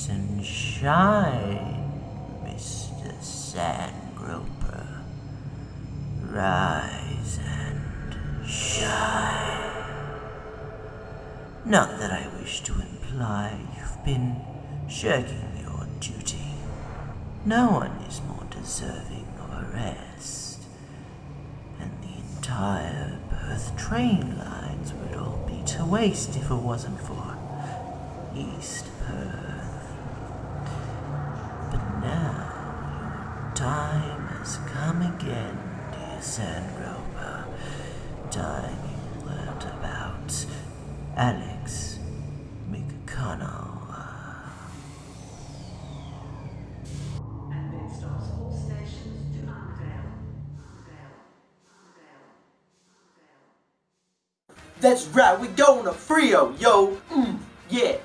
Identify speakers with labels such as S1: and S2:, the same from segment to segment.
S1: Rise and shine, Mr. Sandgroper. Rise and shine. Not that I wish to imply you've been shirking your duty. No one is more deserving of a rest. And the entire Perth train lines would all be to waste if it wasn't for East Perth. But now your time has come again, dear Sandgroper. Time you learned about Alex
S2: McCallum.
S3: That's right, we going to Freo, yo. Mm, yeah.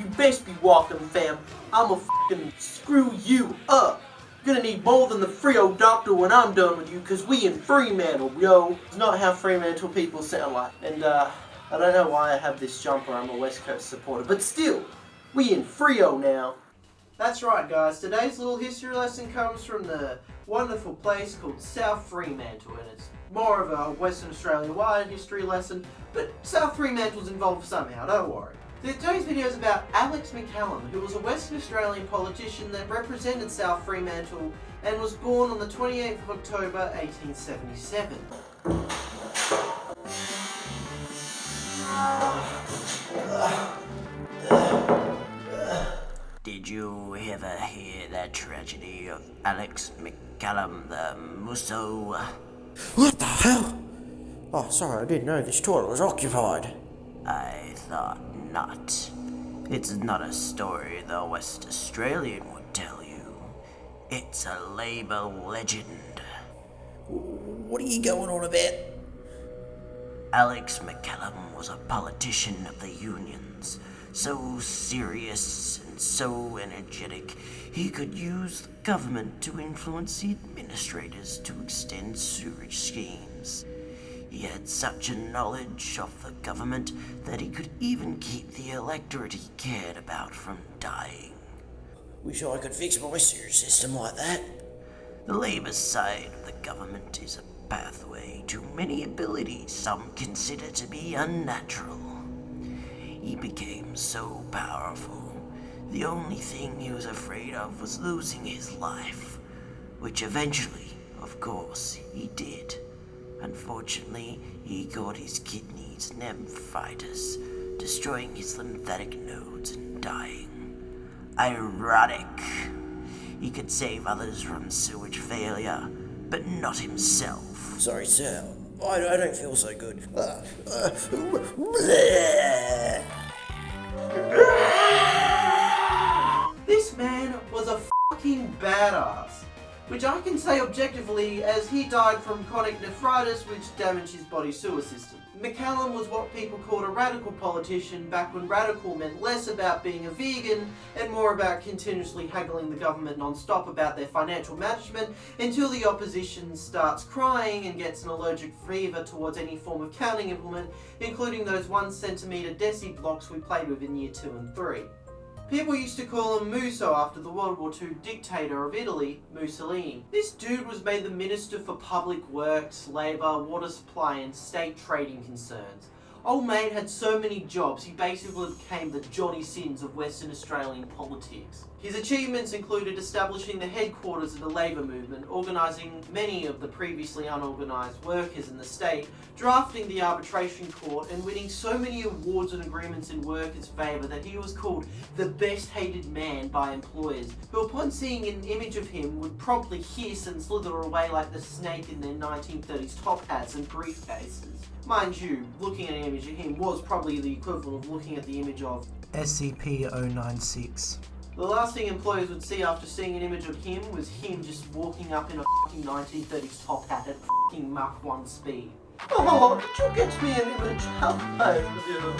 S3: You best be walking, fam. I'ma fucking screw you up. Gonna need more than the Freo doctor when I'm done with you, cause we in Fremantle, yo. It's not how Fremantle people sound like. And, uh, I don't know why I have this jumper, I'm a West Coast supporter, but still, we in Freo now. That's right, guys. Today's little history lesson comes from the wonderful place called South Fremantle, and it's more of a Western Australia-wide history lesson, but South Fremantle's involved somehow, don't worry. Today's video is about Alex McCallum, who was a Western Australian politician that represented South Fremantle and was born on the 28th of October 1877.
S1: Did you ever hear the tragedy of Alex McCallum the Musso?
S4: What the hell? Oh, sorry, I didn't know this toilet was occupied.
S1: I thought not. It's not a story the West Australian would tell you. It's a Labour legend.
S4: What are you going on about?
S1: Alex McCallum was a politician of the unions, so serious and so energetic he could use the government to influence the administrators to extend sewerage schemes. He had such a knowledge of the government that he could even keep the electorate he cared about from dying.
S4: Wish I could fix my sewage system like that.
S1: The Labour side of the government is a pathway to many abilities some consider to be unnatural. He became so powerful, the only thing he was afraid of was losing his life, which eventually, of course, he did. Unfortunately, he got his kidneys nephritis, destroying his lymphatic nodes and dying. Ironic. He could save others from sewage failure, but not himself.
S4: Sorry, sir. I, I don't feel so good. Uh, uh.
S3: This man was a fucking badass. Which I can say objectively as he died from chronic nephritis which damaged his body sewer system. McCallum was what people called a radical politician back when radical meant less about being a vegan and more about continuously haggling the government non-stop about their financial management until the opposition starts crying and gets an allergic fever towards any form of counting implement including those one centimetre deci blocks we played with in year 2 and 3. People used to call him Musso after the World War II dictator of Italy, Mussolini. This dude was made the Minister for Public Works, Labour, Water Supply and State Trading Concerns. Old mate had so many jobs, he basically became the Johnny Sins of Western Australian politics. His achievements included establishing the headquarters of the labour movement, organising many of the previously unorganised workers in the state, drafting the arbitration court, and winning so many awards and agreements in workers' favour that he was called the best hated man by employers, who upon seeing an image of him would promptly hiss and slither away like the snake in their 1930s top hats and briefcases. Mind you, looking at an image of him was probably the equivalent of looking at the image of
S5: SCP-096.
S3: The last thing employers would see after seeing an image of him was him just walking up in a fucking 1930s top hat at fucking Mach 1 speed. Oh, did you get me an image? How kind of you.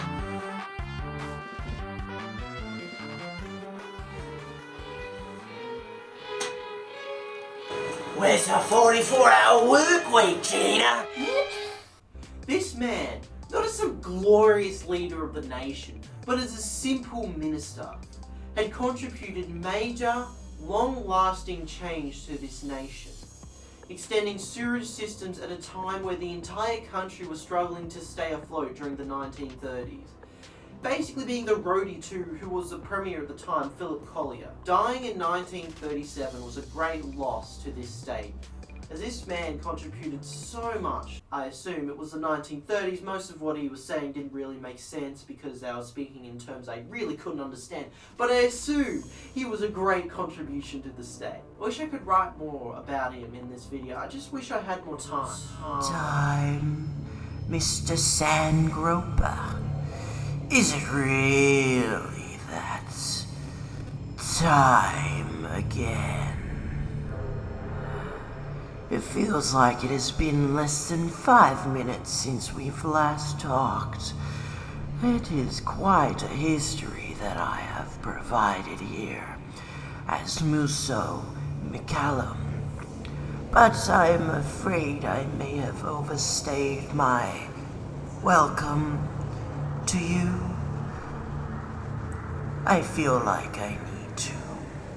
S4: Where's the 44 hour work week, Gina?
S3: This man, not as some glorious leader of the nation, but as a simple minister. Had contributed major, long-lasting change to this nation, extending sewerage systems at a time where the entire country was struggling to stay afloat during the 1930s. Basically being the roadie to who was the premier at the time, Philip Collier. Dying in 1937 was a great loss to this state, as this man contributed so much. I assume it was the 1930s, most of what he was saying didn't really make sense because they were speaking in terms I really couldn't understand. But I assume he was a great contribution to the state. I wish I could write more about him in this video, I just wish I had more time.
S1: Time, Mr. Sandgroper. Is it really that time again? It feels like it has been less than five minutes since we've last talked. It is quite a history that I have provided here as Musso McCallum. But I'm afraid I may have overstayed my welcome to you. I feel like I need to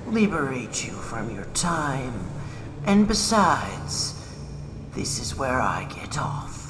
S1: liberate you from your time, and besides, this is where I get off.